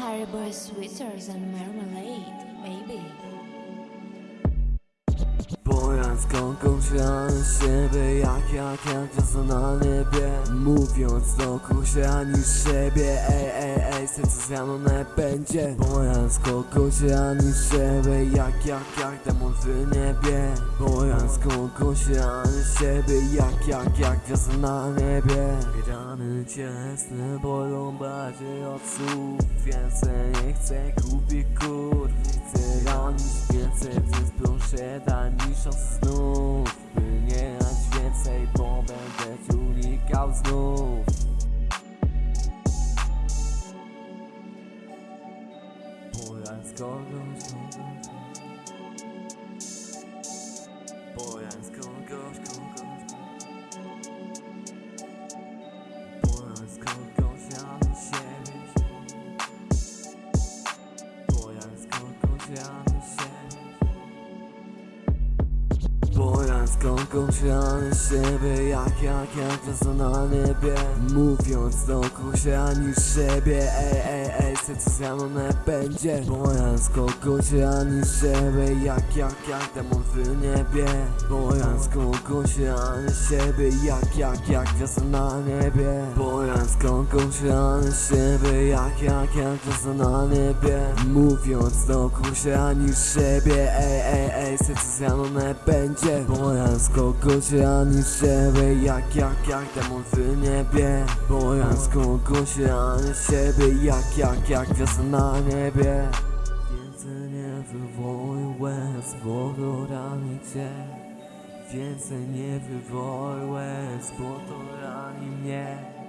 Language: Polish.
Haribo sweeter than marmalade, baby. Bojąc konkluzją siebie jak jak jak na niebie Mówiąc do kusia niż siebie Ej, ej, ej, serce zmianone będzie? Bojąc kogoś niż siebie jak jak jak demon w niebie. Bojąc kogoś niż siebie jak jak jak gwiazda na niebie. Rany cielesne bolą bardziej od słów. Więcej nie chcę kupić kurw Chcę ranić więcej, więc proszę daj mi szans znów. By nie dać więcej, bo będę unikał znów Bojąc kogoś, A nie siebie Jak, jak, jak gwiazda na niebie Mówiąc do kusia niż siebie Ej, ej, ej, serce zmianone będzie? Bojąc kogoś, a niż siebie Jak, jak, jak demon w niebie. Bojąc kogoś, a nie siebie Jak, jak, jak gwiazda na niebie Bojąc kogoś, a nie siebie Jak, jak, jak gwiazda na niebie Mówiąc do kusia niż siebie Ej, ej, ej, serce zmianone będzie Bojąc kogoś, a niż siebie Jak, jak, jak demon w niebie. Bojąc kogoś, a nie siebie Jak, jak, jak gwiazda na niebie. Więcej nie wywołuj łez, bo to rani cię Więcej nie wywołuj łez, bo to rani mnie